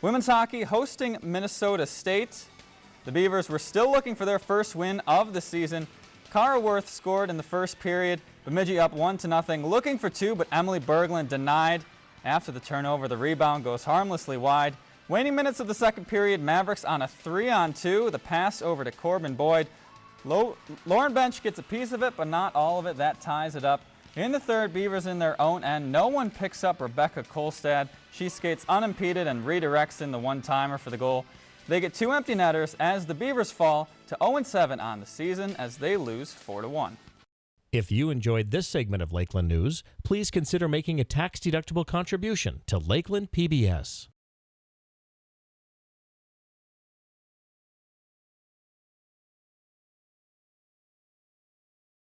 Women's hockey hosting Minnesota State. The Beavers were still looking for their first win of the season. Cara Worth scored in the first period. Bemidji up one to nothing, looking for two, but Emily Berglund denied. After the turnover, the rebound goes harmlessly wide. Waning minutes of the second period, Mavericks on a three on two. The pass over to Corbin Boyd. Lauren Bench gets a piece of it, but not all of it. That ties it up. In the third, Beavers in their own end. No one picks up Rebecca Kolstad. She skates unimpeded and redirects in the one-timer for the goal. They get two empty netters as the Beavers fall to 0-7 on the season as they lose 4-1. If you enjoyed this segment of Lakeland News, please consider making a tax-deductible contribution to Lakeland PBS.